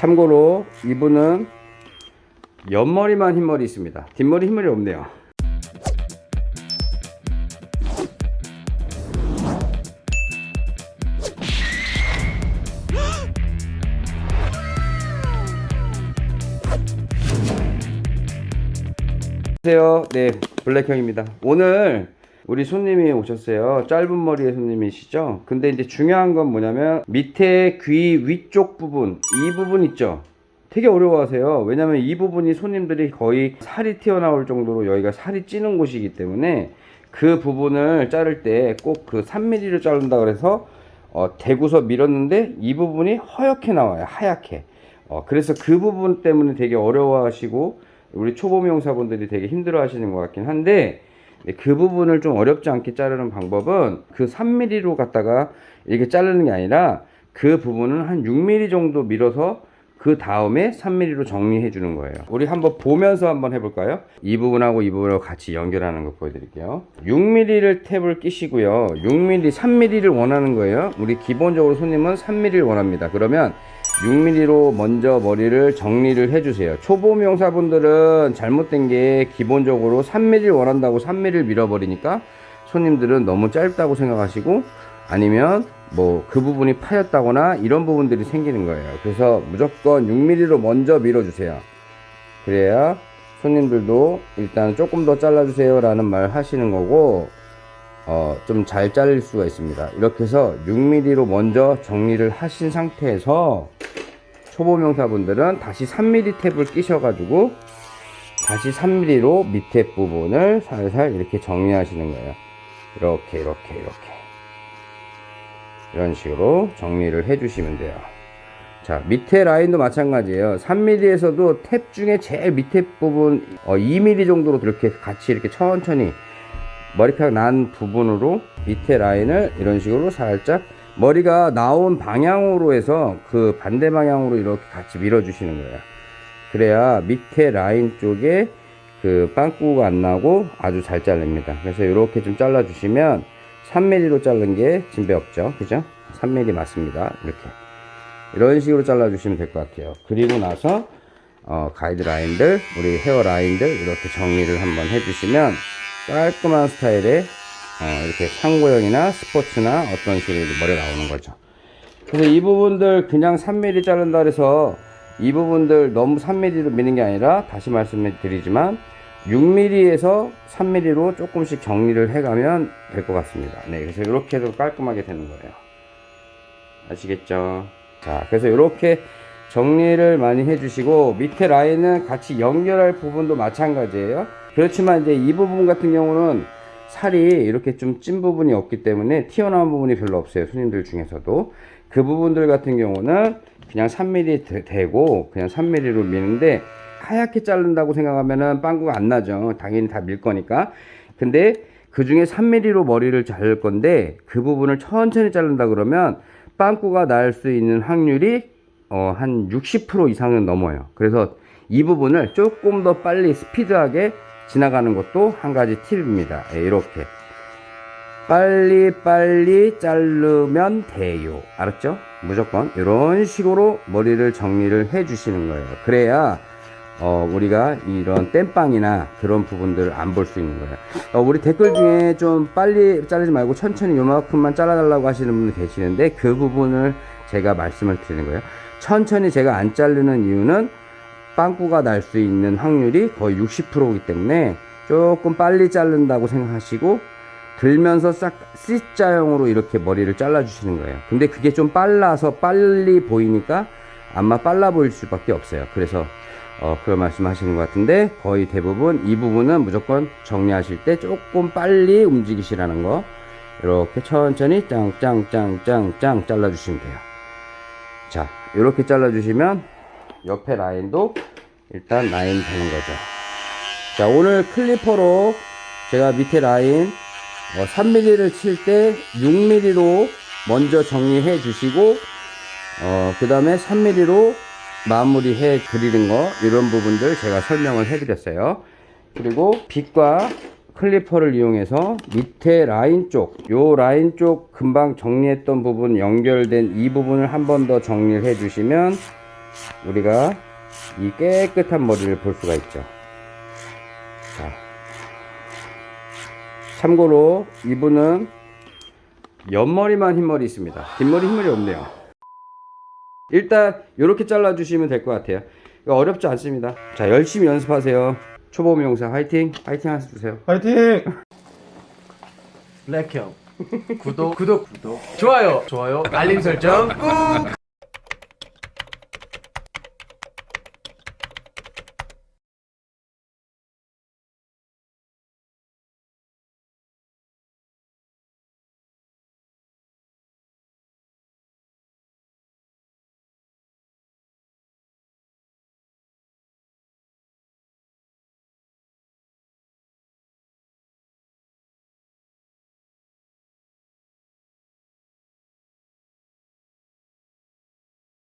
참고로 이분은 옆머리만 흰머리 있습니다. 뒷머리 흰머리 없네요. 안녕하세요. 네 블랙형입니다. 오늘 우리 손님이 오셨어요. 짧은 머리의 손님이시죠? 근데 이제 중요한 건 뭐냐면 밑에 귀 위쪽 부분 이 부분 있죠? 되게 어려워하세요. 왜냐면 이 부분이 손님들이 거의 살이 튀어나올 정도로 여기가 살이 찌는 곳이기 때문에 그 부분을 자를 때 꼭 그 3mm를 자른다 그래서 어, 대구서 밀었는데 이 부분이 허옇게 나와요. 하얗게. 어, 그래서 그 부분 때문에 되게 어려워하시고 우리 초보 미용사분들이 되게 힘들어 하시는 것 같긴 한데 네, 그 부분을 좀 어렵지 않게 자르는 방법은 그 3mm로 갖다가 이렇게 자르는 게 아니라 그 부분은 한 6mm 정도 밀어서 그 다음에 3mm로 정리해 주는 거예요. 우리 한번 보면서 한번 해볼까요? 이 부분하고 이 부분하고 같이 연결하는 거 보여드릴게요. 6mm를 탭을 끼시고요. 6mm 3mm를 원하는 거예요. 우리 기본적으로 손님은 3mm를 원합니다. 그러면 6mm로 먼저 머리를 정리를 해주세요. 초보 미용사분들은 잘못된 게 기본적으로 3mm를 원한다고 3mm를 밀어버리니까 손님들은 너무 짧다고 생각하시고 아니면 뭐 그 부분이 파였다거나 이런 부분들이 생기는 거예요. 그래서 무조건 6mm로 먼저 밀어주세요. 그래야 손님들도 일단 조금 더 잘라주세요 라는 말 하시는 거고 어, 좀 잘 잘릴 수가 있습니다. 이렇게 해서 6mm로 먼저 정리를 하신 상태에서 초보 명사분들은 다시 3mm 탭을 끼셔 가지고 다시 3mm로 밑에 부분을 살살 이렇게 정리하시는 거예요. 이렇게 이렇게 이렇게. 이런 식으로 정리를 해 주시면 돼요. 자 밑에 라인도 마찬가지예요. 3mm에서도 탭 중에 제일 밑에 부분 어, 2mm 정도로 이렇게 같이 이렇게 천천히 머리카락 난 부분으로 밑에 라인을 이런 식으로 살짝 머리가 나온 방향으로 해서 그 반대 방향으로 이렇게 같이 밀어 주시는 거예요. 그래야 밑에 라인 쪽에 그 빵꾸가 안 나고 아주 잘 잘립니다. 그래서 이렇게 좀 잘라 주시면 3mm로 자른 게 진배 없죠? 그죠? 3mm 맞습니다. 이렇게. 이런 식으로 잘라 주시면 될 것 같아요. 그리고 나서 어, 가이드 라인들 우리 헤어 라인들 이렇게 정리를 한번 해 주시면 깔끔한 스타일의 어, 이렇게 상고형이나 스포츠나 어떤 식으로 머리가 나오는 거죠. 그래서 이 부분들 그냥 3mm 자른다 그래서 이 부분들 너무 3mm로 미는 게 아니라 다시 말씀해 드리지만 6mm에서 3mm로 조금씩 정리를 해가면 될 것 같습니다. 네 그래서 이렇게 해도 깔끔하게 되는 거예요. 아시겠죠? 자 그래서 이렇게 정리를 많이 해주시고 밑에 라인은 같이 연결할 부분도 마찬가지예요. 그렇지만 이제 이 부분 같은 경우는 살이 이렇게 좀 찐 부분이 없기 때문에 튀어나온 부분이 별로 없어요 손님들 중에서도. 그 부분들 같은 경우는 그냥 3mm 되고 그냥 3mm로 미는데 하얗게 자른다고 생각하면은 빵꾸가 안 나죠. 당연히 다 밀 거니까. 근데 그 중에 3mm로 머리를 자를 건데 그 부분을 천천히 자른다 그러면 빵꾸가 날 수 있는 확률이 어, 한 60% 이상은 넘어요. 그래서 이 부분을 조금 더 빨리 스피드하게 지나가는 것도 한 가지 팁입니다. 예, 이렇게. 빨리 빨리 자르면 돼요. 알았죠? 무조건 이런 식으로 머리를 정리를 해 주시는 거예요. 그래야 어, 우리가 이런 땜빵이나 그런 부분들을 안 볼 수 있는 거예요. 어, 우리 댓글 중에 좀 빨리 자르지 말고 천천히 요만큼만 잘라 달라고 하시는 분들 계시는데 그 부분을 제가 말씀을 드리는 거예요. 천천히 제가 안 자르는 이유는 빵꾸가 날 수 있는 확률이 거의 60%이기 때문에 조금 빨리 자른다고 생각하시고 들면서 싹 C자형으로 이렇게 머리를 잘라 주시는 거예요. 근데 그게 좀 빨라서 빨리 보이니까 아마 빨라 보일 수밖에 없어요. 그래서 어, 그런 말씀 하시는 것 같은데 거의 대부분 이 부분은 무조건 정리하실 때 조금 빨리 움직이시라는 거 이렇게 천천히 짱짱짱짱짱 잘라 주시면 돼요. 자 이렇게 잘라 주시면 옆에 라인도 일단 라인 되는 거죠. 자 오늘 clipper로 제가 밑에 라인 어, 3mm를 칠 때 6mm로 먼저 정리해 주시고 어, 그 다음에 3mm로 마무리해 드리는 거 이런 부분들 제가 설명을 해 드렸어요. 그리고 빗과 clipper를 이용해서 밑에 라인 쪽, 요 라인 쪽 금방 정리했던 부분 연결된 이 부분을 한 번 더 정리를 해 주시면 우리가 이 깨끗한 머리를 볼 수가 있죠. 자. 참고로 이분은 옆머리만 흰머리 있습니다. 뒷머리 흰머리 없네요. 일단 이렇게 잘라 주시면 될 것 같아요. 이거 어렵지 않습니다. 자 열심히 연습하세요. 초보 미용사 화이팅! 화이팅 하세요. 주세요. 파이팅! 블랙형 구독 구독 구독 좋아요 좋아요 알림 설정 꾹